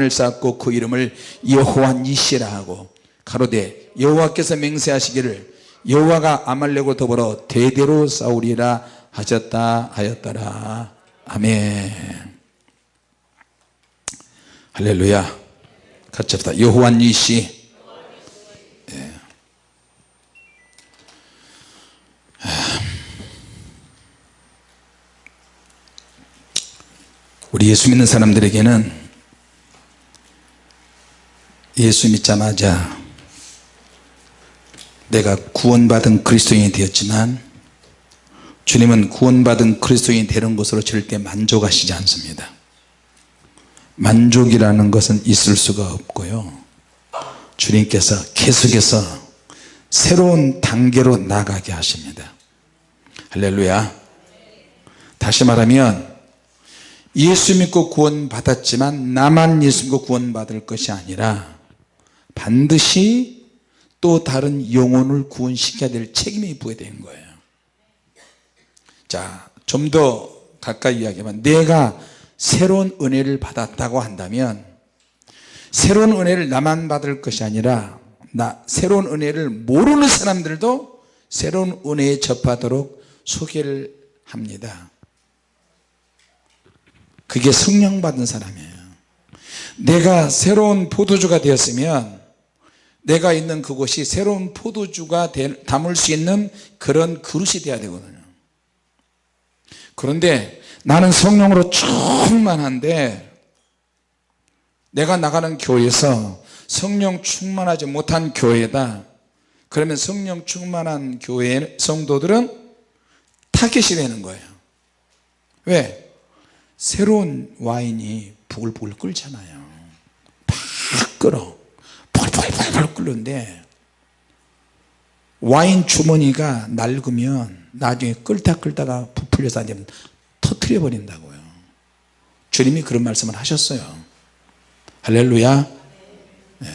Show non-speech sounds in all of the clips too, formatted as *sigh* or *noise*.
을 쌓고 그 이름을 여호와 니시라 하고 가로되 여호와께서 맹세하시기를 여호와가 아말렉과 더불어 대대로 싸우리라 하셨다 하였더라. 아멘. 할렐루야. 같이 합시다. 여호와 니시. 예. 우리 예수 믿는 사람들에게는 예수 믿자마자 내가 구원받은 그리스도인이 되었지만 주님은 구원받은 그리스도인이 되는 것으로 절대 만족하시지 않습니다. 만족이라는 것은 있을 수가 없고요. 주님께서 계속해서 새로운 단계로 나가게 하십니다. 할렐루야. 다시 말하면 예수 믿고 구원 받았지만 나만 예수 믿고 구원 받을 것이 아니라 반드시 또 다른 영혼을 구원시켜야 될 책임이 부여된 거예요. 자 좀 더 가까이 이야기하면 내가 새로운 은혜를 받았다고 한다면 새로운 은혜를 나만 받을 것이 아니라 나 새로운 은혜를 모르는 사람들도 새로운 은혜에 접하도록 소개를 합니다. 그게 성령 받은 사람이에요. 내가 새로운 포도주가 되었으면 내가 있는 그곳이 새로운 포도주가 담을 수 있는 그런 그릇이 되어야 되거든요. 그런데 나는 성령으로 충만한데 내가 나가는 교회에서 성령 충만하지 못한 교회다. 그러면 성령 충만한 교회 성도들은 타겟이 되는 거예요. 왜? 새로운 와인이 부글부글 끓잖아요. 팍 끓어 펄펄펄펄 끓는데 와인 주머니가 낡으면 나중에 끓다 끓다가 부풀려서 안 되면 터트려 버린다고요. 주님이 그런 말씀을 하셨어요. 할렐루야. 네.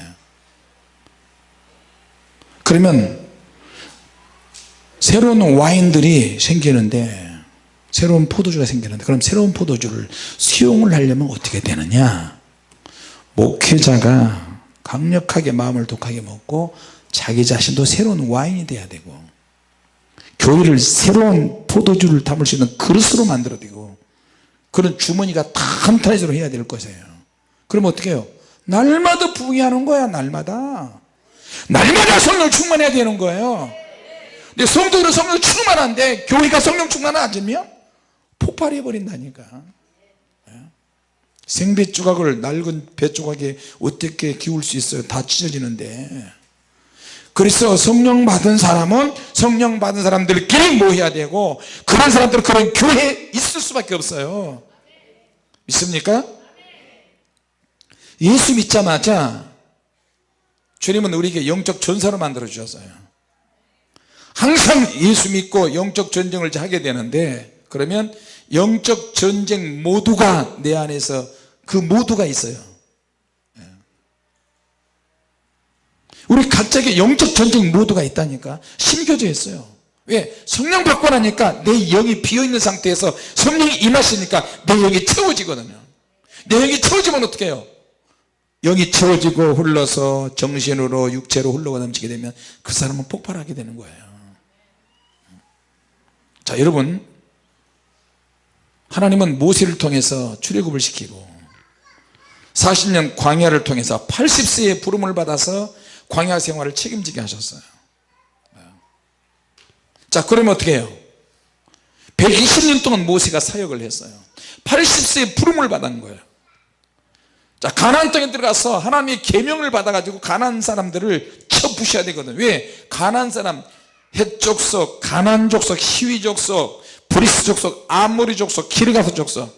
그러면 새로운 와인들이 생기는데 새로운 포도주가 생기는데 그럼 새로운 포도주를 수용을 하려면 어떻게 되느냐? 목회자가 강력하게 마음을 독하게 먹고 자기 자신도 새로운 와인이 돼야 되고 교회를 새로운 포도주를 담을 수 있는 그릇으로 만들어야 되고 그런 주머니가 탄탄해지로 해야 될 것이에요. 그럼 어떻게 해요? 날마다 부흥하는 거야 날마다. 날마다 성령 충만해야 되는 거예요. 근데 성도들은 성령 충만한데 교회가 성령 충만 하지면 폭발해 버린다니까. 예? 생배 조각을 낡은 배 조각에 어떻게 기울 수 있어요? 다 찢어지는데. 그래서 성령 받은 사람은 성령 받은 사람들끼리 모여야 되고 그런 사람들은 그런 교회에 있을 수밖에 없어요. 믿습니까? 예수 믿자마자 주님은 우리에게 영적 전사로 만들어 주셨어요. 항상 예수 믿고 영적 전쟁을 하게 되는데 그러면 영적 전쟁 모두가 내 안에서 그 모두가 있어요 예. 우리 각자에게 영적 전쟁 모두가 있다니까 심겨져 있어요 왜? 성령 받고 나니까 내 영이 비어있는 상태에서 성령이 임하시니까 내 영이 채워지거든요 내 영이 채워지면 어떻게 해요? 영이 채워지고 흘러서 정신으로 육체로 흘러가 넘치게 되면 그 사람은 폭발하게 되는 거예요 자 여러분 하나님은 모세를 통해서 출애굽을 시키고 40년 광야를 통해서 80세의 부름을 받아서 광야 생활을 책임지게 하셨어요. 자 그러면 어떻게 해요? 120년 동안 모세가 사역을 했어요. 80세의 부름을 받은 거예요. 자 가나안 땅에 들어가서 하나님의 계명을 받아 가지고 가나안 사람들을 쳐 부셔야 되거든. 왜? 가나안 사람 헷 족속 가나안 족속 히위 족속 브리스 족속 아모리 족속 기르가스 족속.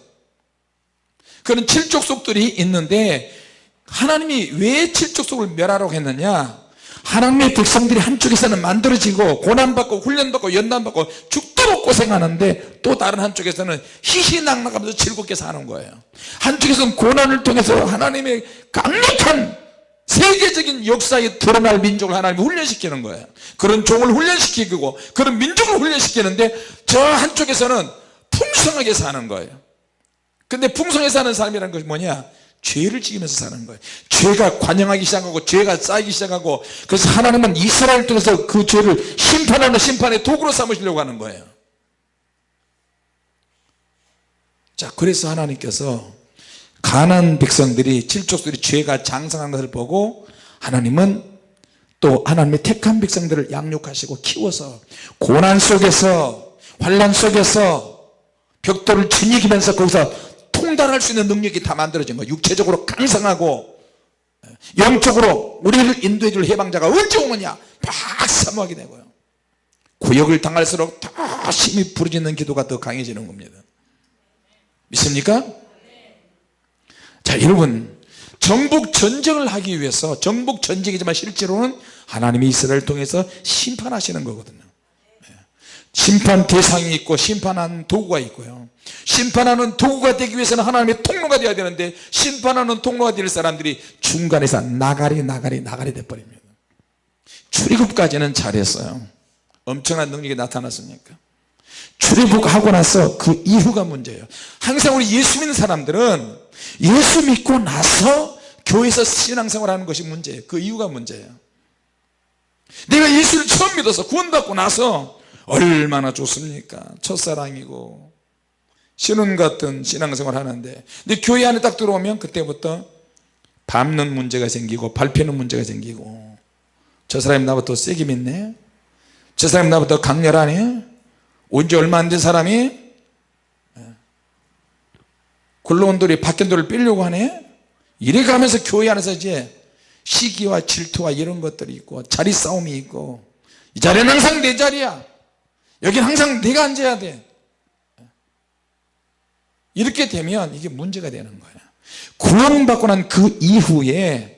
그런 칠족속들이 있는데 하나님이 왜 칠족속을 멸하라고 했느냐? 하나님의 백성들이 한쪽에서는 만들어지고 고난받고 훈련받고 연단받고 죽도록 고생하는데 또 다른 한쪽에서는 희희낙낙하면서 즐겁게 사는 거예요. 한쪽에서는 고난을 통해서 하나님의 강력한 세계적인 역사에 드러날 민족을 하나님이 훈련시키는 거예요. 그런 종을 훈련시키고 그런 민족을 훈련시키는데 저 한쪽에서는 풍성하게 사는 거예요. 근데 풍성하게 사는 삶이라는 것이 뭐냐? 죄를 지으면서 사는 거예요. 죄가 관영하기 시작하고 죄가 쌓이기 시작하고 그래서 하나님은 이스라엘 통해서 그 죄를 심판하는 심판의 도구로 삼으시려고 하는 거예요. 자 그래서 하나님께서 가난 백성들이 칠족들이 죄가 장성한 것을 보고 하나님은 또 하나님의 택한 백성들을 양육하시고 키워서 고난 속에서 환란 속에서 벽돌을 지니기면서 거기서 통달할 수 있는 능력이 다 만들어진 거예요. 육체적으로 강성하고 영적으로 우리를 인도해 줄 해방자가 언제 오느냐? 막 사모하게 되고요. 구역을 당할수록 더 심히 부르짖는 기도가 더 강해지는 겁니다. 믿습니까? 자 여러분 정복 전쟁을 하기 위해서 정복 전쟁이지만 실제로는 하나님이 이스라엘을 통해서 심판하시는 거거든요. 예. 심판 대상이 있고 심판하는 도구가 있고요. 심판하는 도구가 되기 위해서는 하나님의 통로가 되어야 되는데 심판하는 통로가 될 사람들이 중간에서 나가리 나가리 나가리 돼버립니다. 출애굽까지는 잘했어요. 엄청난 능력이 나타났습니까 출애굽 하고 나서 그 이후가 문제예요. 항상 우리 예수 믿는 사람들은 예수 믿고 나서 교회에서 신앙생활 하는 것이 문제예요. 그 이유가 문제예요. 내가 예수를 처음 믿어서 구원받고 나서 얼마나 좋습니까? 첫사랑이고 신혼 같은 신앙생활 하는데. 근데 교회 안에 딱 들어오면 그때부터 밟는 문제가 생기고 밟히는 문제가 생기고 저 사람이 나보다 더 세게 믿네? 저 사람이 나보다 더 강렬하네 온지 얼마 안 된 사람이 예. 굴러온 돌이 바뀐 돌을 빼려고 하네? 이래 가면서 교회 안에서 이제 시기와 질투와 이런 것들이 있고 자리 싸움이 있고 이 자리는 항상 내 자리야. 여긴 항상 내가 앉아야 돼. 이렇게 되면 이게 문제가 되는 거예요 구원받고 난 그 이후에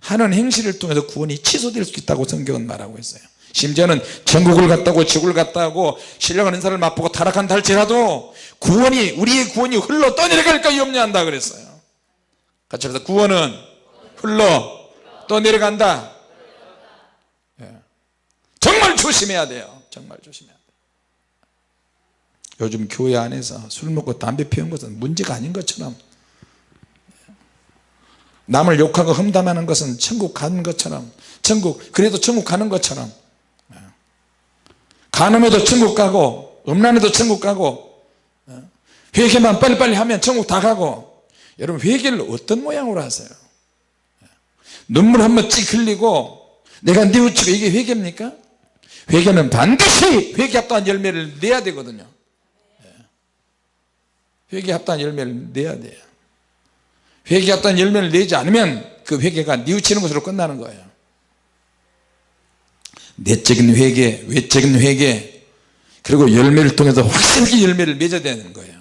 하는 행실을 통해서 구원이 취소될 수 있다고 성경은 말하고 있어요 심지어는 전국을 갔다고 지구를 갔다고 신령한 은사를 맛보고 타락한다 할지라도 구원이 우리의 구원이 흘러 떠내려갈까 염려한다 그랬어요. 같이 해서 구원은 흘러 떠내려간다. 예. 정말 조심해야 돼요. 정말 조심해야 돼요. 요즘 교회 안에서 술 먹고 담배 피운 것은 문제가 아닌 것처럼 남을 욕하고 험담하는 것은 천국 가는 것처럼 천국 그래도 천국 가는 것처럼 간음해도 천국 가고 음란해도 천국 가고 회개만 빨리빨리 하면 천국 다 가고. 여러분 회개를 어떤 모양으로 하세요? 눈물 한번 찍 흘리고 내가 뉘우치고 이게 회개입니까? 회개는 반드시 회개 합당한 열매를 내야 되거든요. 회개 합당한 열매를 내야 돼요. 회개 합당한 열매를 내지 않으면 그 회개가 뉘우치는 것으로 끝나는 거예요 내적인 회개 외적인 회개 그리고 열매를 통해서 확실하게 열매를 맺어야 되는 거예요.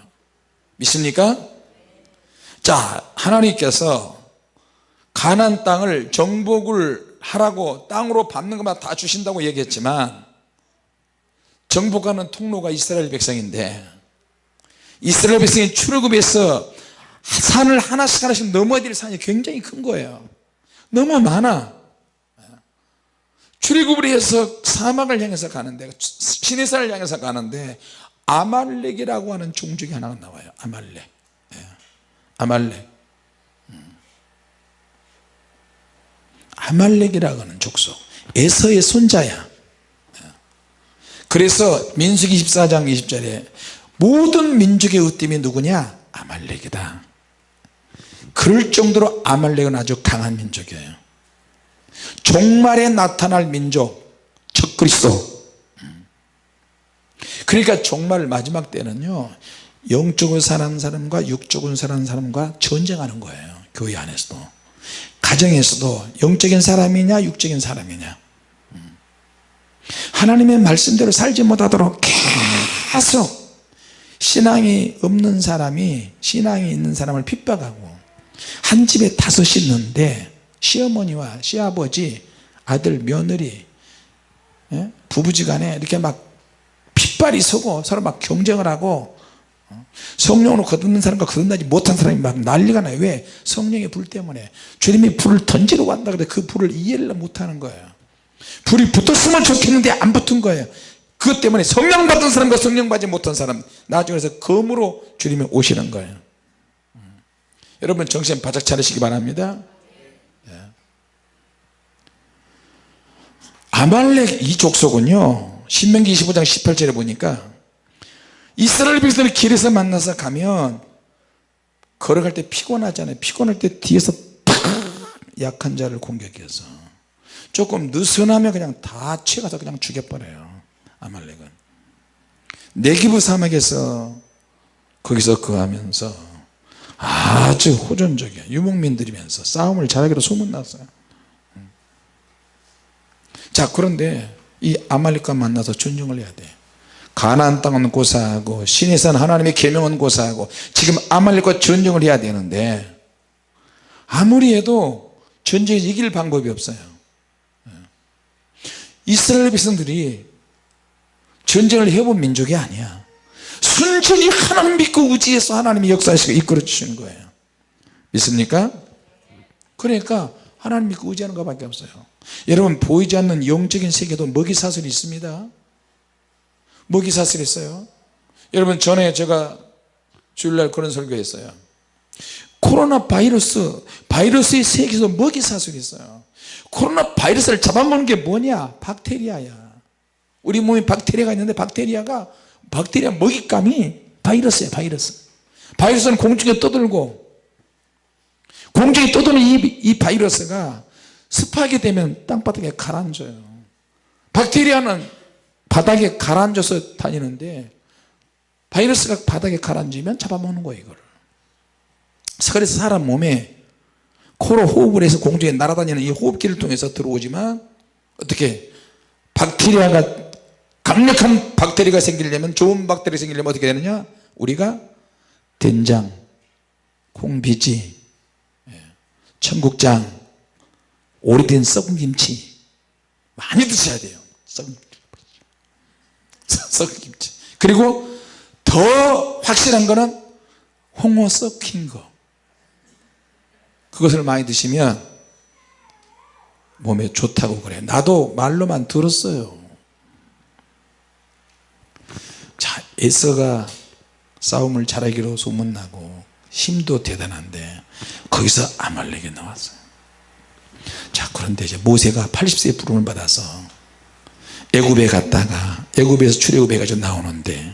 믿습니까? 자 하나님께서 가난 땅을 정복을 하라고 땅으로 밟는 것만 다 주신다고 얘기했지만 정복하는 통로가 이스라엘 백성인데 이스라엘 백성이 출애굽에서 산을 하나씩 하나씩 넘어야 될 산이 굉장히 큰 거예요. 너무 많아 출애굽을 해서 사막을 향해서 가는데 시내산을 향해서 가는데 아말렉이라고 하는 종족이 하나가 나와요. 아말렉. 예. 아말렉. 음. 아말렉이라고 하는 족속. 에서의 손자야. 예. 그래서 민수기 24장 20절에 모든 민족의 으뜸이 누구냐? 아말렉이다. 그럴 정도로 아말렉은 아주 강한 민족이에요 종말에 나타날 민족 적 그리스도. 그러니까 종말 마지막 때는요 영적으로 사는 사람과 육적으로 사는 사람과 전쟁하는 거예요 교회 안에서도. 가정에서도 영적인 사람이냐 육적인 사람이냐. 하나님의 말씀대로 살지 못하도록 계속 신앙이 없는 사람이 신앙이 있는 사람을 핍박하고 한 집에 다섯이 있는데 시어머니와 시아버지 아들 며느리 예? 부부지간에 이렇게 막 핏발이 서고 서로 막 경쟁을 하고 어? 성령으로 거듭는 사람과 거듭나지 못한 사람이 막 난리가 나요. 왜? 성령의 불 때문에. 주님이 불을 던지러 간다 그래 그 불을 이해를 못하는 거예요. 불이 붙었으면 좋겠는데 안 붙은 거예요. 그것 때문에 성령 받은 사람과 성령 받지 못한 사람 나중에 서 검으로 주님이 오시는 거예요. 여러분 정신 바짝 차리시기 바랍니다 아말렉 이 족속은요 신명기 25장 18절에 보니까 이스라엘 백성을 길에서 만나서 가면 걸어갈 때 피곤하잖아요. 피곤할 때 뒤에서 팍 약한 자를 공격해서 조금 느슨하면 그냥 다 채가서 그냥 죽여버려요 아말렉은. 네기부 사막에서 거기서 거하면서 아주 호전적이야 유목민들이면서 싸움을 잘하기로 소문났어요 자 그런데 이 아말렉과 만나서 전쟁을 해야 돼. 가나안 땅은 고사하고 신의 산 하나님의 계명은 고사하고 지금 아말렉과 전쟁을 해야 되는데 아무리 해도 전쟁에 이길 방법이 없어요. 이스라엘 백성들이 전쟁을 해본 민족이 아니야. 순전히 하나님 믿고 의지해서 하나님이 역사하시고 이끌어 주시는 거예요. 믿습니까? 그러니까 하나님 믿고 의지하는 것밖에 없어요 여러분 보이지 않는 영적인 세계도 먹이사슬이 있습니다. 먹이사슬이 있어요. 여러분 전에 제가 주일날 그런 설교했어요. 코로나 바이러스 바이러스의 세계에서 먹이사슬이 있어요. 코로나 바이러스를 잡아먹는 게 뭐냐? 박테리아야. 우리 몸에 박테리아가 있는데 박테리아가 박테리아 먹잇감이 바이러스야 바이러스. 바이러스는 공중에 떠들고 공중에 떠도는 이, 이 바이러스가 습하게 되면 땅바닥에 가라앉아요. 박테리아는 바닥에 가라앉아서 다니는데 바이러스가 바닥에 가라앉으면 잡아먹는 거예요 이거를. 그래서 사람 몸에 코로 호흡을 해서 공중에 날아다니는 이 호흡기를 통해서 들어오지만 어떻게 박테리아가 강력한 박테리아가 생기려면 좋은 박테리아 생기려면 어떻게 되느냐? 우리가 된장 콩비지 예, 청국장 오래된 썩은 김치. 많이 드셔야 돼요. 썩은, *laughs* 썩은 김치. 그리고 더 확실한 거는 홍어 썩힌 거. 그것을 많이 드시면 몸에 좋다고 그래. 나도 말로만 들었어요. 자 에서가 싸움을 잘하기로 소문나고 힘도 대단한데 거기서 아말렉이 나왔어요 자 그런데 이제 모세가 80세의 부름을 받아서 애굽에 갔다가 애굽에서 출애굽해 가지고 나오는데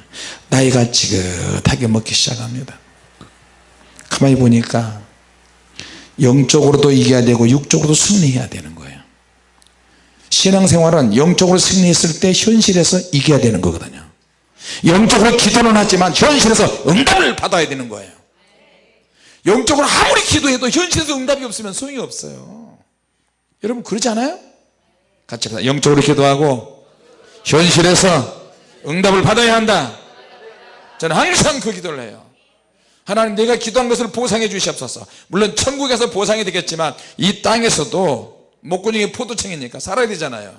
나이가 지긋하게 먹기 시작합니다. 가만히 보니까 영적으로도 이겨야 되고 육적으로도 승리해야 되는 거예요. 신앙생활은 영적으로 승리했을 때 현실에서 이겨야 되는 거거든요. 영적으로 기도는 하지만 현실에서 응답을 받아야 되는 거예요. 영적으로 아무리 기도해도 현실에서 응답이 없으면 소용이 없어요 여러분 그렇지 않아요? 같이 합시다. 영적으로 기도하고 현실에서 응답을 받아야 한다. 저는 항상 그 기도를 해요. 하나님 내가 기도한 것을 보상해 주시옵소서. 물론 천국에서 보상이 되겠지만 이 땅에서도 목구멍이 포도청이니까 살아야 되잖아요.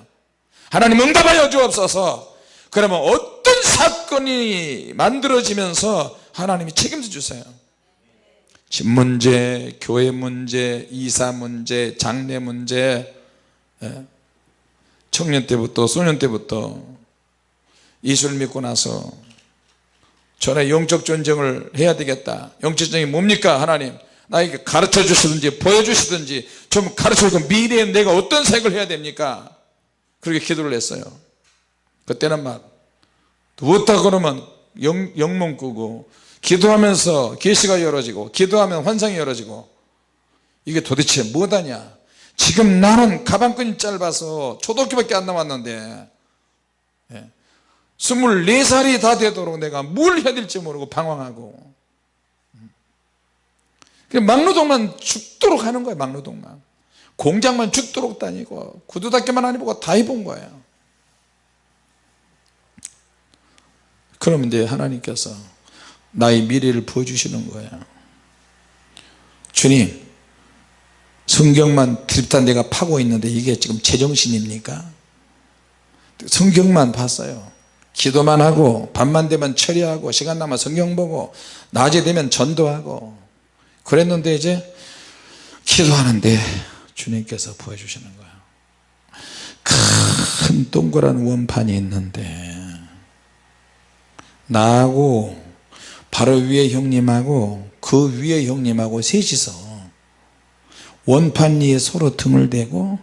하나님 응답하여 주옵소서. 그러면 어떤 사건이 만들어지면서 하나님이 책임져 주세요 집 문제, 교회 문제, 이사 문제, 장례 문제 예? 청년 때부터 소년 때부터 예수를 믿고 나서 전에 영적 전쟁을 해야 되겠다. 영적 전쟁이 뭡니까? 하나님 나에게 가르쳐 주시든지 보여주시든지 좀 가르쳐 주고 미래에 내가 어떤 생각을 해야 됩니까? 그렇게 기도를 했어요. 그때는 막 누웠다 그러면 영, 영몽 꾸고 기도하면서 계시가 열어지고 기도하면 환상이 열어지고 이게 도대체 뭐다냐? 지금 나는 가방끈이 짧아서 초등학교밖에 안 남았는데 24살이 다 되도록 내가 뭘 해야 될지 모르고 방황하고. 막노동만 죽도록 하는 거예요 막노동만. 공장만 죽도록 다니고 구두닦기만 안 해보고 다 해본 거예요 그러면 이제 하나님께서 나의 미래를 보여주시는 거예요. 주님 성경만 드립다 내가 파고 있는데 이게 지금 제정신입니까? 성경만 봤어요. 기도만 하고 밤만 되면 처리하고 시간 남아 성경 보고 낮에 되면 전도하고 그랬는데 이제 기도하는데 주님께서 보여주시는 거예요. 큰 동그란 원판이 있는데 나하고 바로 위에 형님하고 그 위에 형님하고 셋이서 원판 위에 서로 등을 대고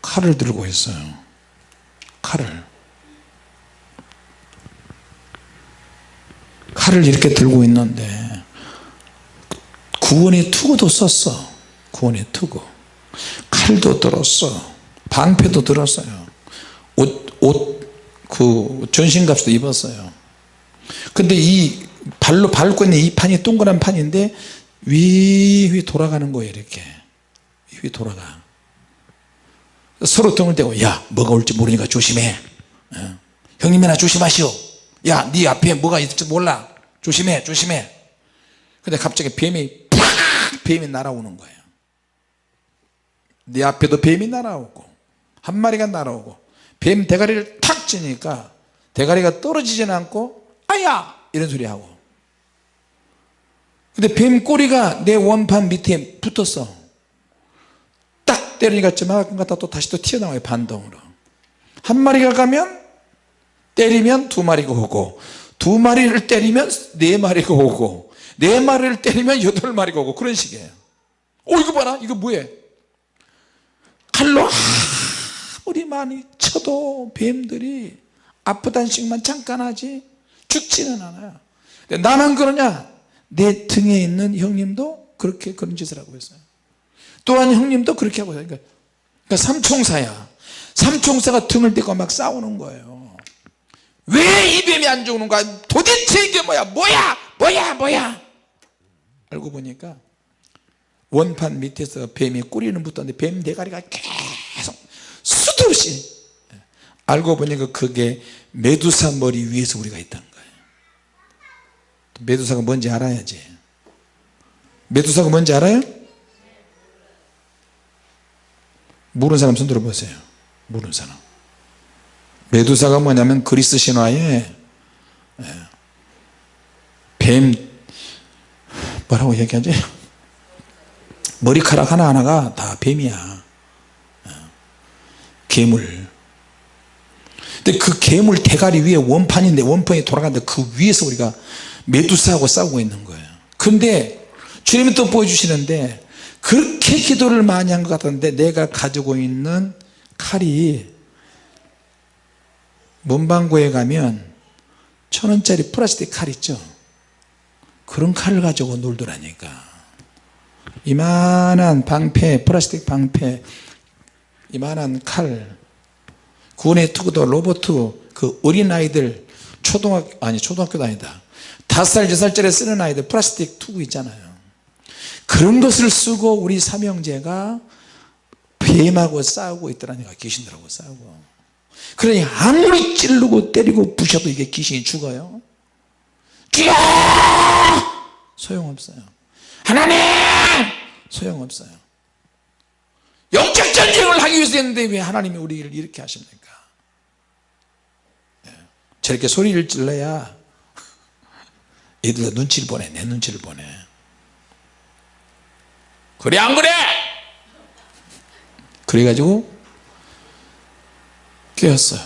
칼을 들고 있어요. 칼을. 칼을 이렇게 들고 있는데 구원의 투구도 썼어. 구원의 투구. 칼도 들었어. 방패도 들었어요. 옷, 옷, 그 전신갑도 입었어요 근데 이 발로 밟고 있는 이 판이 동그란 판인데 위위 돌아가는 거예요 이렇게. 위 돌아가. 서로 등을 대고 야 뭐가 올지 모르니까 조심해. 어. 형님이나 조심하시오. 야네 앞에 뭐가 있을지 몰라. 조심해 조심해. 근데 갑자기 뱀이 팍 뱀이 날아오는 거예요. 네 앞에도 뱀이 날아오고 한 마리가 날아오고 뱀 대가리를 탁 치니까 대가리가 떨어지지는 않고 아야! 이런 소리 하고. 근데 뱀 꼬리가 내 원판 밑에 붙었어. 딱 때리니까 저만큼 갖다 또 다시 또 튀어나와요 반동으로. 한 마리가 가면 때리면 두 마리가 오고 두 마리를 때리면 네 마리가 오고 네 마리를 때리면 여덟 마리가 오고 그런 식이에요. 오 이거 봐라. 이거 뭐해? 칼로 아무리 많이 쳐도 뱀들이 아프다는 식만 잠깐 하지 죽지는 않아요. 나만 그러냐? 내 등에 있는 형님도 그렇게 그런 짓을 하고 있어요. 또한 형님도 그렇게 하고 있어요. 그러니까, 그러니까 삼총사야. 삼총사가 등을 대고 막 싸우는 거예요. 왜 이 뱀이 안 죽는 거야? 도대체 이게 뭐야? 뭐야? 뭐야? 뭐야? 알고 보니까 원판 밑에서 뱀이 꼬리는 붙었는데 뱀 대가리가 계속 수도 없이. 알고 보니까 그게 메두사 머리 위에서 우리가 있다 메두사가 뭔지 알아야지 메두사가 뭔지 알아요? 모르는 사람 손 들어보세요. 모르는 사람. 메두사가 뭐냐면 그리스 신화에 예, 뱀 뭐라고 얘기하지? 머리카락 하나하나가 다 뱀이야. 예, 괴물. 근데 그 괴물 대가리 위에 원판인데 원판이 돌아가는데 그 위에서 우리가 메두사하고 싸우고 있는 거예요. 근데 주님이 또 보여주시는데 그렇게 기도를 많이 한 것 같았는데 내가 가지고 있는 칼이 문방구에 가면 천원짜리 플라스틱 칼 있죠? 그런 칼을 가지고 놀더라니까. 이만한 방패 플라스틱 방패 이만한 칼. 구원의 투구도 로봇 그 어린아이들 초등학교 아니 초등학교도 아니다 다섯 살 여섯 살짜리 쓰는 아이들 플라스틱 투구 있잖아요. 그런 것을 쓰고 우리 삼형제가 뱀하고 싸우고 있더라니까 귀신들하고 싸우고. 그러니 아무리 찌르고 때리고 부셔도 이게 귀신이 죽어요. 죽여 소용없어요. 하나님! 소용없어요. 영적 전쟁을 하기 위해서 했는데 왜 하나님이 우리를 이렇게 하십니까? 예. 저렇게 소리를 질러야 애들 눈치를 보내 내 눈치를 보내. 그래 안 그래? 그래가지고 깨었어요.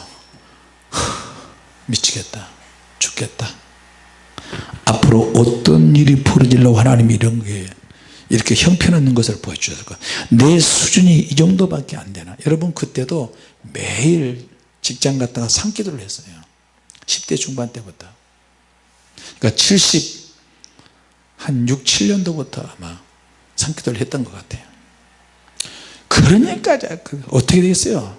미치겠다. 죽겠다. 앞으로 어떤 일이 벌어질려고 하나님이 이런 게 이렇게 형편없는 것을 보여주셔서 내 수준이 이 정도밖에 안 되나? 여러분 그때도 매일 직장 갔다가 산기도를 했어요. 10대 중반 때부터 그러니까 70, 한 6, 7년도부터 아마 산기도를 했던 것 같아요. 그러니까 그 어떻게 되겠어요?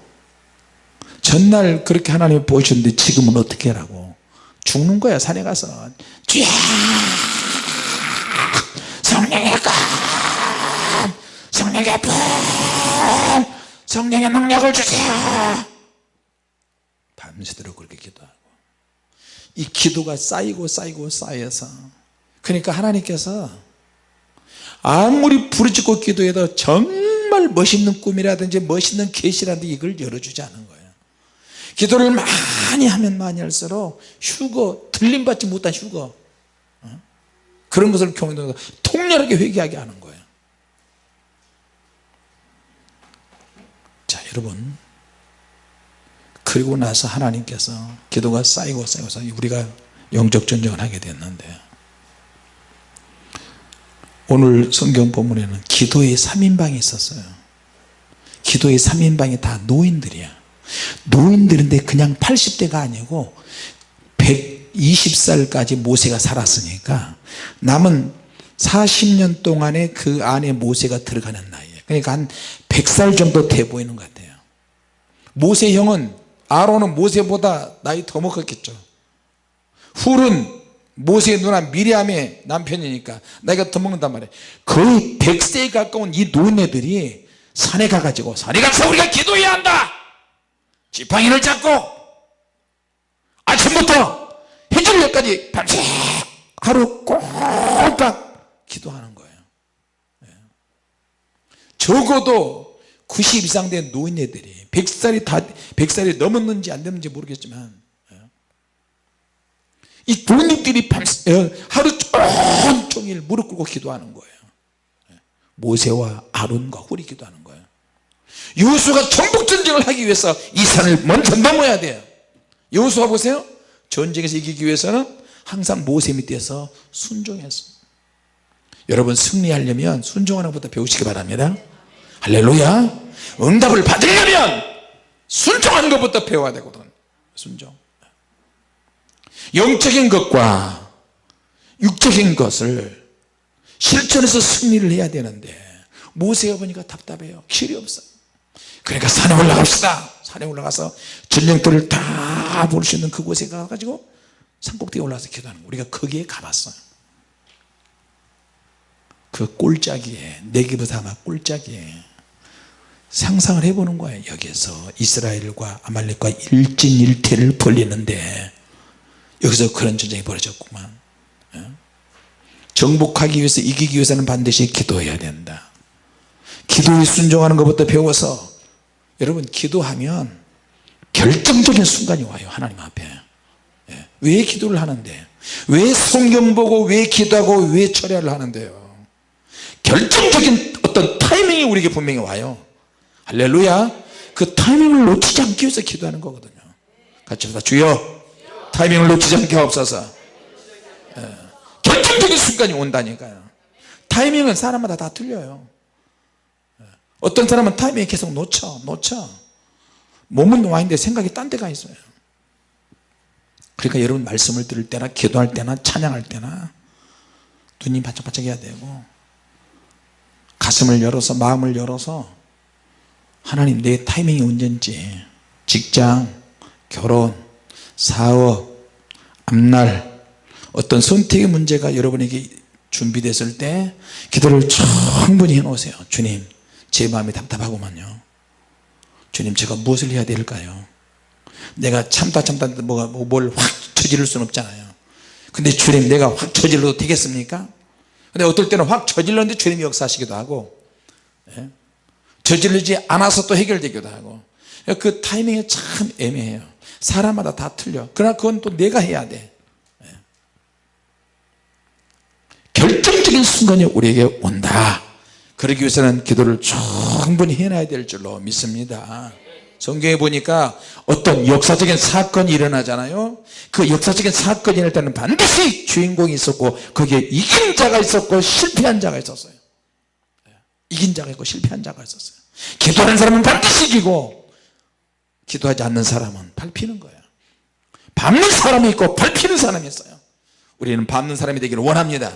전날 그렇게 하나님이 보여주는데 지금은 어떻게 하라고? 죽는 거야 산에 가서. 쥐야 성령의 것 성령의 불 성령의 능력을 주세요! 밤새도록 그렇게 기도하고 이 기도가 쌓이고 쌓이고 쌓여서. 그러니까 하나님께서 아무리 부르짖고 기도해도 정말 멋있는 꿈이라든지 멋있는 계시라든지 이걸 열어주지 않은 거예요. 기도를 많이 하면 많이 할수록 휴거 들림받지 못한 휴거 어? 그런 것을 경험해서 통렬하게 회개하게 하는 거예요. 자 여러분 그리고 나서 하나님께서 기도가 쌓이고 쌓여서 우리가 영적 전쟁을 하게 됐는데 오늘 성경 본문에는 기도의 3인방이 있었어요. 기도의 3인방이 다 노인들이야. 노인들인데 그냥 80대가 아니고 120살까지 모세가 살았으니까 남은 40년 동안에 그 안에 모세가 들어가는 나이에요 그러니까 한 100살 정도 돼 보이는 것 같아요. 모세 형은 아론은 모세보다 나이 더 먹었겠죠. 훌은 모세의 누나 미리암의 남편이니까 나이가 더 먹는단 말이에요. 거의 100세에 가까운 이 노인네들이 산에 가가지고 산에 가서 우리가 기도해야 한다! 지팡이를 잡고 아침부터 해질녘까지 하루 꼴깍 기도하는 거예요. 예. 적어도 90 이상 된 노인네들이 100살이 다 100살이 넘었는지 안 넘는지 모르겠지만 예. 이 노인들이 밤새 어, 하루 종일 무릎 꿇고 기도하는 거예요. 예. 모세와 아론과 훌이 기도하는 거예요. 여수가 전복전쟁을 하기 위해서 이 산을 먼저 넘어야 돼요. 여수와 보세요. 전쟁에서 이기기 위해서는 항상 모세 밑에서 순종했어 여러분 승리하려면 순종하는 것부터 배우시기 바랍니다 할렐루야. 응답을 받으려면 순종하는 것부터 배워야 되거든. 순종. 영적인 것과 육적인 것을 실천해서 승리를 해야 되는데 모세가 보니까 답답해요. 길이 없어요 그러니까 산에 올라갑시다. 산에 올라가서 전쟁터를 다볼 수 있는 그곳에 가가지고 산꼭대기에 올라가서 기도하는 우리가 거기에 가봤어요. 그 꼴짜기에 내기보다 아마 꼴짜기에 상상을 해보는 거예요 여기에서 이스라엘과 아말렉과 일진일퇴를 벌리는데 여기서 그런 전쟁이 벌어졌구만. 예? 정복하기 위해서 이기기 위해서는 반드시 기도해야 된다. 기도에 순종하는 것부터 배워서 여러분 기도하면 결정적인 순간이 와요 하나님 앞에. 예. 왜 기도를 하는데? 왜 성경 보고 왜 기도하고 왜 철야를 하는데요? 결정적인 어떤 타이밍이 우리에게 분명히 와요 할렐루야. 그 타이밍을 놓치지 않기 위해서 기도하는 거거든요. 같이 합시다. 주여 타이밍을 놓치지 않게 하옵소서. 예. 결정적인 순간이 온다니까요. 타이밍은 사람마다 다 틀려요. 예. 어떤 사람은 타이밍 계속 놓쳐 놓쳐. 몸은 와 있는데 생각이 딴 데가 있어요. 그러니까 여러분 말씀을 들을 때나 기도할 때나 찬양할 때나 눈이 바짝바짝 해야 되고 가슴을 열어서 마음을 열어서 하나님 내 타이밍이 언젠지. 직장 결혼 사업 앞날 어떤 선택의 문제가 여러분에게 준비됐을 때 기도를 충분히 해 놓으세요. 주님 제 마음이 답답하고만요. 주님 제가 무엇을 해야 될까요? 내가 참다 참다 뭐가 뭐뭘확 저지를 수는 없잖아요. 근데 주님 내가 확 저질러도 되겠습니까? 근데 어떨 때는 확 저질렀는데 주님이 역사하시기도 하고 예? 저질르지 않아서 또 해결되기도 하고. 그 타이밍이 참 애매해요. 사람마다 다 틀려. 그러나 그건 또 내가 해야 돼. 예. 결정적인 순간이 우리에게 온다. 그러기 위해서는 기도를 충분히 해놔야 될 줄로 믿습니다. 성경에 보니까 어떤 역사적인 사건이 일어나잖아요. 그 역사적인 사건이 일어날 때는 반드시 주인공이 있었고 거기에 이긴 자가 있었고 실패한 자가 있었어요 이긴 자가 있고 실패한 자가 있었어요. 기도하는 사람은 반드시 이기고 기도하지 않는 사람은 밟히는 거예요. 밟는 사람이 있고 밟히는 사람이 있어요. 우리는 밟는 사람이 되기를 원합니다.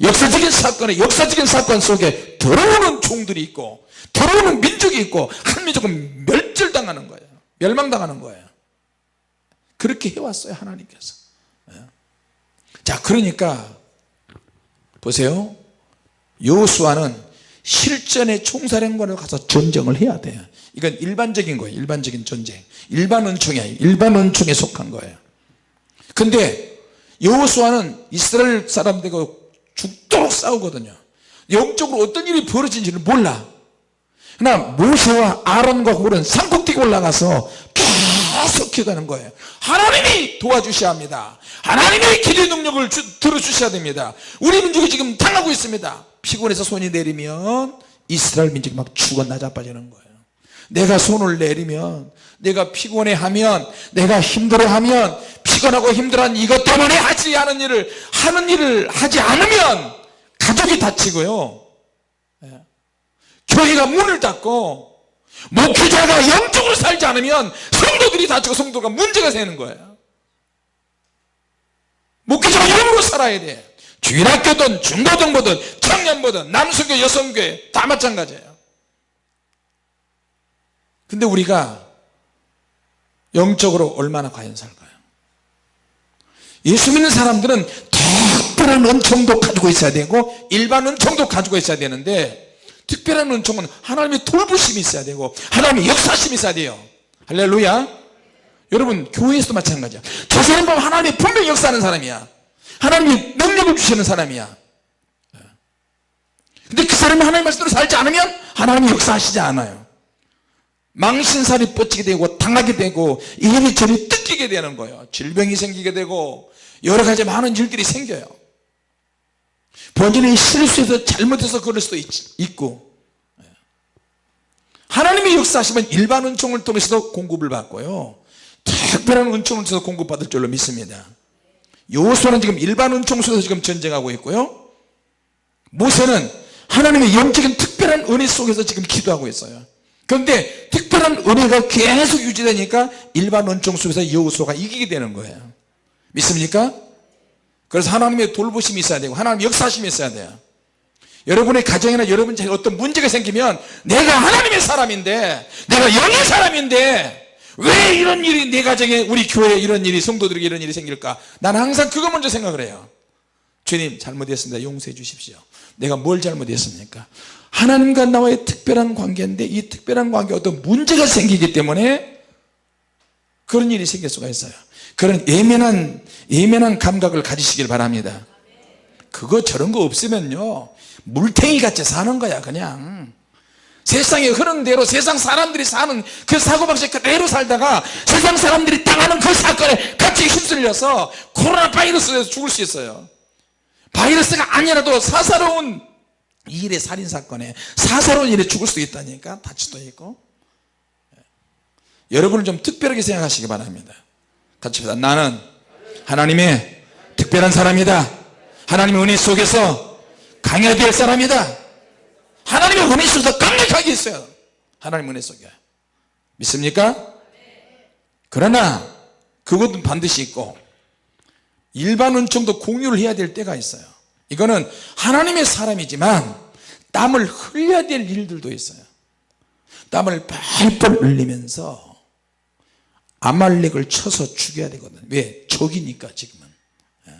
역사적인 사건에 역사적인 사건 속에 들어오는 종들이 있고 들어오는 민족이 있고 한 민족은 멸절당하는 거예요. 멸망당하는 거예요. 그렇게 해왔어요 하나님께서. 예. 자 그러니까 보세요 요수아는 실전의 총사령관으로 가서 전쟁을 해야 돼요 이건 일반적인 거예요. 일반적인 전쟁. 일반 은총이에요. 일반 은총에 속한 거예요. 근데 여호수아는 이스라엘 사람들과 죽도록 싸우거든요. 영적으로 어떤 일이 벌어진지를 몰라. 그러나 모세와 아론과 홀은 산꼭대기 올라가서 계속 기도하는 거예요. 하나님이 도와주셔야 합니다. 하나님의 기도의 능력을 주, 들어주셔야 됩니다. 우리 민족이 지금 당하고 있습니다 피곤해서 손이 내리면 이스라엘 민족이 막 죽어 나자빠지는 거예요. 내가 손을 내리면 내가 피곤해하면 내가 힘들어하면 피곤하고 힘들어한 이것 때문에 하지 않은 일을 하는 일을 하지 않으면 가족이 다치고요. 예. 교회가 문을 닫고 목회자가 영적으로 살지 않으면 성도들이 다치고 성도가 문제가 되는 거예요. 목회자가 영으로 살아야 돼 주일학교든 중고등부든 청년부든 남성교 여성교 다 마찬가지예요. 근데 우리가 영적으로 얼마나 과연 살까요? 예수 믿는 사람들은 특별한 은총도 가지고 있어야 되고 일반 은총도 가지고 있어야 되는데 특별한 은총은 하나님의 돌보심이 있어야 되고 하나님의 역사심이 있어야 돼요. 할렐루야. 여러분 교회에서도 마찬가지야. 저 사람 보면 하나님이 분명히 역사하는 사람이야 하나님이 능력을 주시는 사람이야. 근데 그 사람이 하나님의 말씀대로 살지 않으면 하나님이 역사하시지 않아요. 망신살이 뻗치게 되고 당하게 되고 이리저리 뜯기게 되는 거예요. 질병이 생기게 되고 여러 가지 많은 일들이 생겨요. 본인이 실수해서 잘못해서 그럴 수도 있, 고. 하나님의 역사하시면 일반 은총을 통해서도 공급을 받고요. 특별한 은총을 통해서 공급받을 줄로 믿습니다 요수아는 지금 일반 은총 속에서 지금 전쟁하고 있고요. 모세는 하나님의 영적인 특별한 은혜 속에서 지금 기도하고 있어요. 그런데 특별한 은혜가 계속 유지되니까 일반 은총 속에서 여호수아가 이기게 되는 거예요. 믿습니까? 그래서 하나님의 돌보심이 있어야 되고 하나님의 역사심이 있어야 돼요. 여러분의 가정이나 여러분 에 어떤 문제가 생기면 내가 하나님의 사람인데 내가 영의 사람인데 왜 이런 일이 내 가정에 우리 교회에 이런 일이 성도들에게 이런 일이 생길까? 나는 항상 그거 먼저 생각을 해요. 주님 잘못했습니다. 용서해 주십시오. 내가 뭘 잘못했습니까? 하나님과 나와의 특별한 관계인데 이 특별한 관계에 어떤 문제가 생기기 때문에 그런 일이 생길 수가 있어요. 그런 예민한 예민한 감각을 가지시길 바랍니다. 그거 저런 거 없으면요. 물탱이 같이 사는 거야 그냥 세상에 흐르는 대로 세상 사람들이 사는 그 사고방식 그대로 살다가 세상 사람들이 당하는 그 사건에 같이 휩쓸려서 코로나 바이러스에서 죽을 수 있어요. 바이러스가 아니라도 사사로운 일의 살인사건에 사사로운 일에 죽을 수 있다니까 다칠 수도 있고. 여러분은 좀 특별하게 생각하시기 바랍니다. 같이 합시다. 나는 하나님의 특별한 사람이다. 하나님의 은혜 속에서 강해야 될 사람이다 하나님의 은혜 속에서 강력하게 있어요. 하나님의 은혜 속에. 믿습니까? 그러나 그것은 반드시 있고 일반 은총도 공유를 해야 될 때가 있어요. 이거는 하나님의 사람이지만 땀을 흘려야 될 일들도 있어요. 땀을 펄펄 흘리면서 아말렉을 쳐서 죽여야 되거든. 왜? 적이니까 지금은. 예.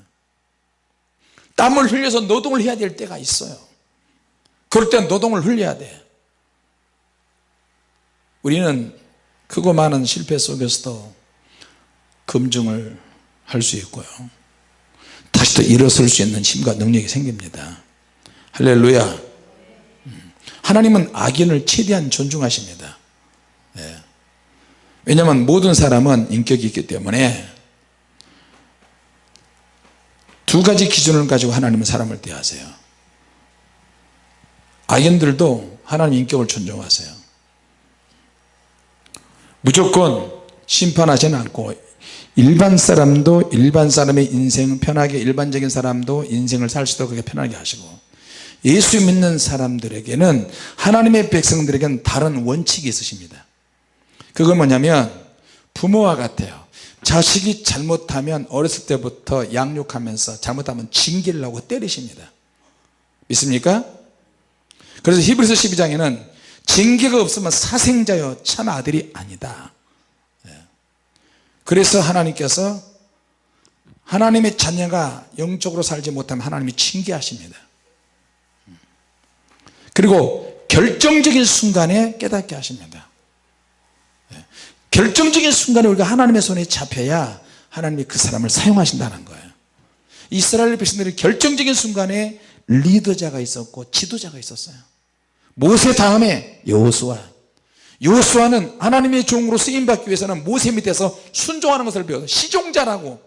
땀을 흘려서 노동을 해야 될 때가 있어요 그럴 땐 노동을 흘려야 돼. 우리는 크고 많은 실패 속에서도 검증을 할 수 있고요. 다시 또 일어설 수 있는 힘과 능력이 생깁니다. 할렐루야. 음. 하나님은 악인을 최대한 존중하십니다. 네. 왜냐하면 모든 사람은 인격이 있기 때문에 두 가지 기준을 가지고 하나님은 사람을 대하세요 악인들도 하나님 인격을 존중하세요. 무조건 심판하지는 않고 일반 사람도 일반 사람의 인생 편하게 일반적인 사람도 인생을 살 수도 그렇게 편하게 하시고 예수 믿는 사람들에게는 하나님의 백성들에게는 다른 원칙이 있으십니다. 그건 뭐냐면 부모와 같아요. 자식이 잘못하면 어렸을 때부터 양육하면서 잘못하면 징계를 하고 때리십니다. 믿습니까? 그래서 히브리서 12장에는 징계가 없으면 사생자여 참 아들이 아니다. 예. 그래서 하나님께서 하나님의 자녀가 영적으로 살지 못하면 하나님이 징계하십니다. 그리고 결정적인 순간에 깨닫게 하십니다. 결정적인 순간에 우리가 하나님의 손에 잡혀야 하나님이 그 사람을 사용하신다는 거예요. 이스라엘 백성들이 결정적인 순간에 리더자가 있었고 지도자가 있었어요. 모세 다음에 여호수아 여호수아는 하나님의 종으로 쓰임받기 위해서는 모세 밑에서 순종하는 것을 배워서 시종자라고.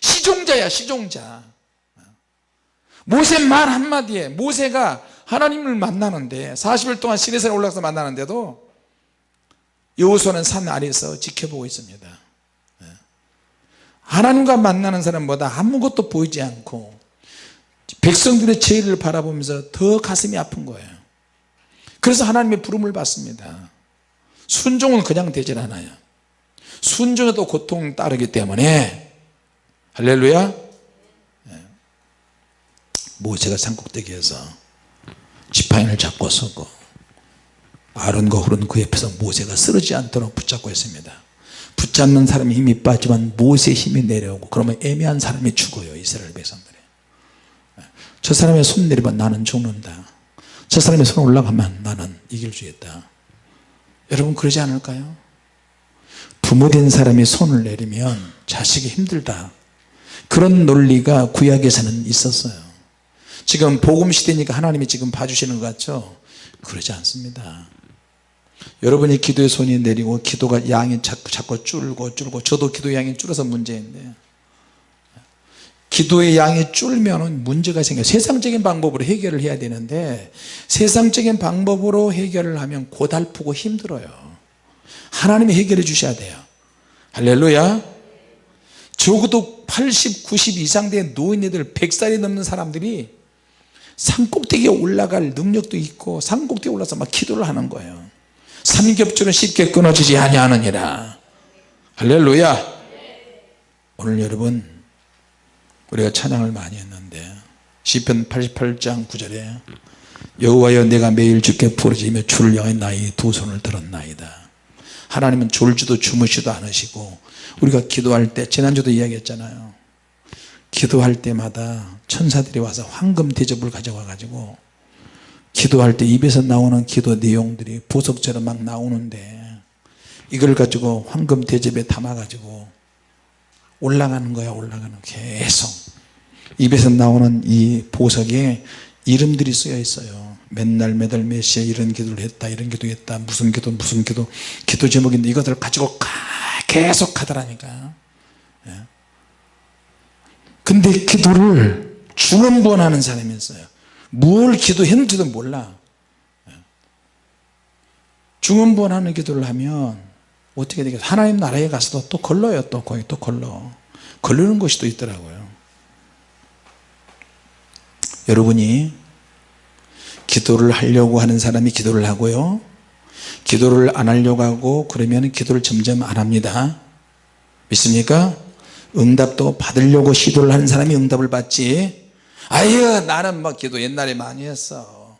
시종자야 시종자. 모세 말 한마디에 모세가 하나님을 만나는데 40일 동안 시내산에 올라가서 만나는데도 여호수아는 산 아래에서 지켜보고 있습니다. 예. 하나님과 만나는 사람보다 아무것도 보이지 않고 백성들의 죄를 바라보면서 더 가슴이 아픈 거예요. 그래서 하나님의 부름을 받습니다. 순종은 그냥 되질 않아요. 순종에도 고통 따르기 때문에. 할렐루야. 예. 모세가 산꼭대기에서 지팡이를 잡고 서고 아론과 훌은 그 옆에서 모세가 쓰러지지 않도록 붙잡고 있습니다. 붙잡는 사람이 힘이 빠지만 모세의 힘이 내려오고 그러면 애매한 사람이 죽어요 이스라엘 백성들이 저 사람의 손 내리면 나는 죽는다. 저 사람의 손 올라가면 나는 이길 수 있다. 여러분 그러지 않을까요? 부모된 사람이 손을 내리면 자식이 힘들다. 그런 논리가 구약에서는 있었어요. 지금 복음 시대니까 하나님이 지금 봐주시는 것 같죠? 그러지 않습니다. 여러분이 기도의 손이 내리고 기도가 양이 자꾸 자꾸 줄고 줄고 저도 기도 양이 줄어서 문제인데 기도의 양이 줄면 문제가 생겨요 세상적인 방법으로 해결을 해야 되는데 세상적인 방법으로 해결을 하면 고달프고 힘들어요. 하나님이 해결해 주셔야 돼요. 할렐루야. 적어도 80, 90 이상 된 노인네들 100살이 넘는 사람들이 산 꼭대기에 올라갈 능력도 있고 산 꼭대기에 올라서 막 기도를 하는 거예요. 삼겹줄은 쉽게 끊어지지 아니하느니라. 할렐루야. 오늘 여러분 우리가 찬양을 많이 했는데 시편 88장 9절에 여호와여 내가 매일 주께 부르짖으며 주를 향해 나의 두 손을 들었나이다. 하나님은 졸지도 주무시도 않으시고 우리가 기도할 때 지난주도 이야기했잖아요. 기도할 때마다 천사들이 와서 황금 대접을 가져와 가지고 기도할 때 입에서 나오는 기도 내용들이 보석처럼 막 나오는데 이걸 가지고 황금 대접에 담아 가지고 올라가는 거야 올라가는 계속. 입에서 나오는 이 보석에 이름들이 쓰여 있어요. 맨날 매달 몇 시에 이런 기도를 했다 이런 기도 했다 무슨 기도 무슨 기도. 기도 제목인데 이것들을 가지고 계속 하더라니까. 예. 근데 기도를 중원부원하는 사람이 있어요. 뭘 기도했는지도 몰라. 예. 중원부원하는 기도를 하면 어떻게 되겠어 하나님 나라에 가서도 또 걸러요 또 거기 또 걸러. 걸르는 것이 또 있더라고요. 여러분이 기도를 하려고 하는 사람이 기도를 하고요. 기도를 안 하려고 하고 그러면 기도를 점점 안 합니다. 믿습니까? 응답도 받으려고 시도를 하는 사람이 응답을 받지. 아유 나는 뭐 기도 옛날에 많이 했어.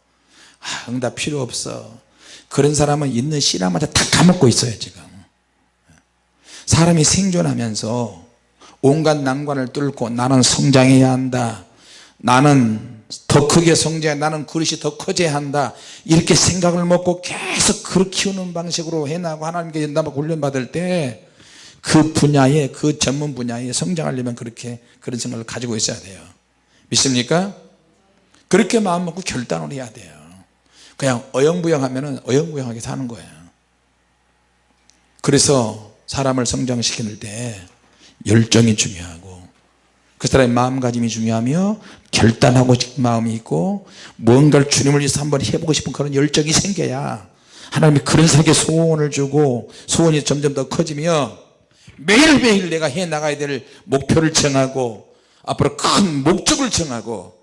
아, 응답 필요 없어. 그런 사람은 있는 씨라마다 다 까먹고 있어요 지금 사람이 생존하면서 온갖 난관을 뚫고 나는 성장해야 한다. 나는 더 크게 성장해 나는 그릇이 더 커져야 한다. 이렇게 생각을 먹고 계속 그렇게 키우는 방식으로 해나고 하나님께 연답을 훈련받을 때 그 분야에 그 전문 분야에 성장하려면 그렇게 그런 생각을 가지고 있어야 돼요. 믿습니까? 그렇게 마음 먹고 결단을 해야 돼요. 그냥 어영부영 하면 어영부영하게 사는 거예요. 그래서 사람을 성장시키는 때 열정이 중요하고 그 사람의 마음가짐이 중요하며 결단하고 싶은 마음이 있고 뭔가를 주님을 위해서 한번 해보고 싶은 그런 열정이 생겨야 하나님이 그런 사람에게 소원을 주고 소원이 점점 더 커지며 매일매일 내가 해나가야 될 목표를 정하고 앞으로 큰 목적을 정하고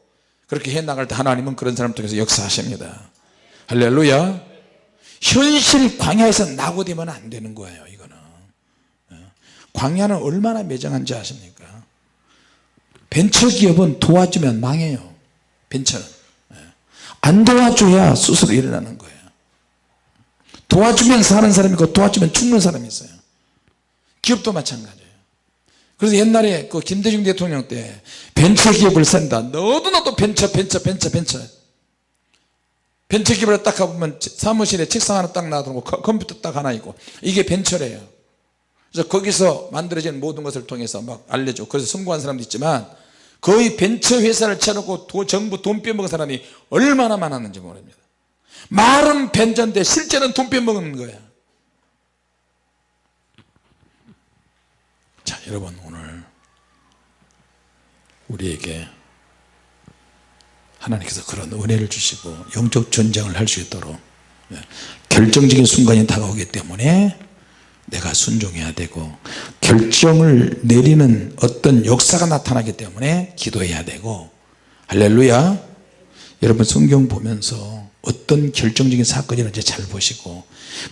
그렇게 해나갈 때 하나님은 그런 사람 통해서 역사하십니다. 할렐루야. 현실 광야에서 낙오되면 안 되는 거예요 광야는 얼마나 매정한지 아십니까? 벤처기업은 도와주면 망해요. 벤처는. 안 도와줘야 스스로 일어나는 거예요. 도와주면 사는 사람이 있고 도와주면 죽는 사람이 있어요. 기업도 마찬가지예요. 그래서 옛날에 그 김대중 대통령 때 벤처기업을 산다. 너도 나도 벤처 벤처 벤처 벤처. 벤처기업을 딱 가보면 사무실에 책상 하나 딱 놔두고 컴퓨터 딱 하나 있고 이게 벤처래요 그래서 거기서 만들어진 모든 것을 통해서 막 알려줘. 그래서 성공한 사람도 있지만 거의 벤처 회사를 차려고 도, 정부 돈 빼먹은 사람이 얼마나 많았는지 모릅니다. 말은 벤처인데 실제는 돈 빼먹는 거야. 자 여러분 오늘 우리에게 하나님께서 그런 은혜를 주시고 영적 전쟁을 할 수 있도록 예, 결정적인 순간이 다가오기 때문에 내가 순종해야 되고 결정을 내리는 어떤 역사가 나타나기 때문에 기도해야 되고. 할렐루야. 여러분 성경 보면서 어떤 결정적인 사건이 일어는지 잘 보시고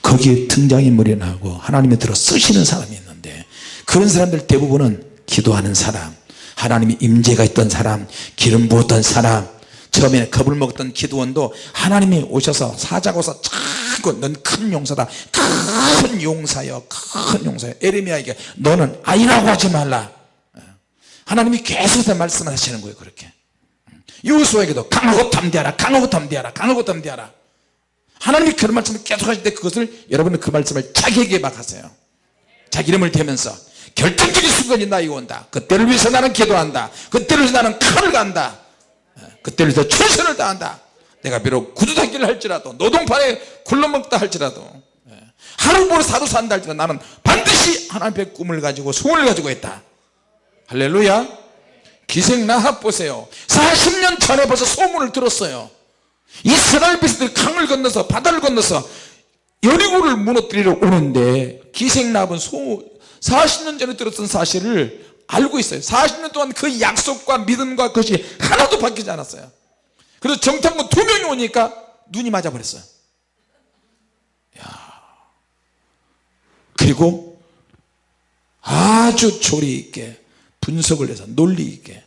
거기에 등장인물이 나고 하나님이 들어 쓰시는 사람이 있는데 그런 사람들 대부분은 기도하는 사람 하나님의 임재가 있던 사람 기름 부었던 사람 처음에 겁을 먹었던 기도원도 하나님이 오셔서 사자고서 자꾸 넌 큰 용사다 큰 용사여 큰 용사여. 에레미야에게 너는 아이라고 하지 말라. 하나님이 계속해서 말씀하시는 거예요 그렇게. 여호수아에게도 강하고 담대하라 강하고 담대하라 강하고 담대하라. 하나님이 그런 말씀을 계속 하실 때 그것을 여러분은 그 말씀을 자기에게 막 하세요. 자기 이름을 대면서 결정적인 순간이 나에게 온다. 그때를 위해서 나는 기도한다. 그때를 위해서 나는 칼을 간다 위해서 최선을 다한다. 내가 비록 구두닦기를 할지라도 노동판에 굴러먹다 할지라도 하루보로 사도 산다 할지라도 나는 반드시 하나님의 꿈을 가지고 소원을 가지고 있다. 할렐루야. 기생 나합 보세요. 40년 전에 벌써 소문을 들었어요. 이스라엘 백성들이 강을 건너서 바다를 건너서 여리고를 무너뜨리러 오는데 기생나합은 소 40년 전에 들었던 사실을 알고 있어요. 40년 동안 그 약속과 믿음과 그것이 하나도 바뀌지 않았어요. 그래서 정탐꾼 두 명이 오니까 눈이 맞아 버렸어요. 그리고 아주 조리 있게 분석을 해서 논리 있게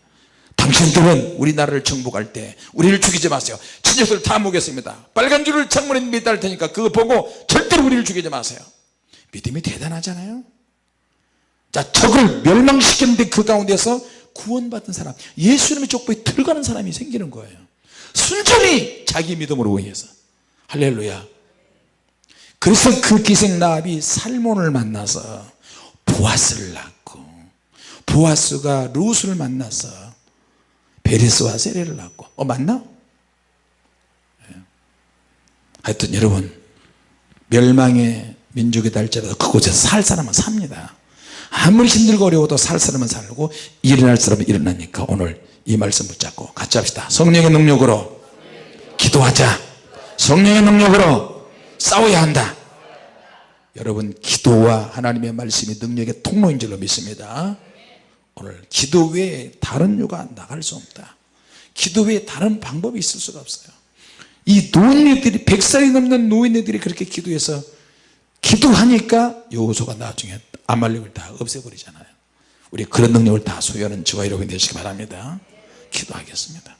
당신들은 우리나라를 정복할 때 우리를 죽이지 마세요. 친척들 다 모겠습니다. 빨간 줄을 창문에 매달 테니까 그거 보고 절대로 우리를 죽이지 마세요. 믿음이 대단하잖아요 자 적을 멸망시켰는데 그 가운데서 구원받은 사람 예수님의 족보에 들어가는 사람이 생기는 거예요 순전히 자기 믿음으로 의해서 할렐루야 그래서 그 기생나합이 살몬을 만나서 보아스를 낳고 보아스가 루스를 만나서 베레스와 세레를 낳고 어 맞나? 예. 하여튼 여러분 멸망의 민족이 달지라도 그곳에서 살 사람은 삽니다 아무리 힘들고 어려워도 살 사람은 살고 일어날 사람은 일어나니까 오늘 이 말씀 붙잡고 같이 합시다. 성령의 능력으로 기도하자. 성령의 능력으로 싸워야 한다. 여러분 기도와 하나님의 말씀이 능력의 통로인 줄로 믿습니다. 오늘 기도 외에 다른 요가 나갈 수 없다. 기도 외에 다른 방법이 있을 수가 없어요. 이 노인네들이 100살이 넘는 노인네들이 그렇게 기도해서 기도하니까 여호수가 나중에 아말렉을 다 없애버리잖아요. 우리 그런 능력을 다 소유하는 저와 여러분이 되시기 바랍니다. 기도하겠습니다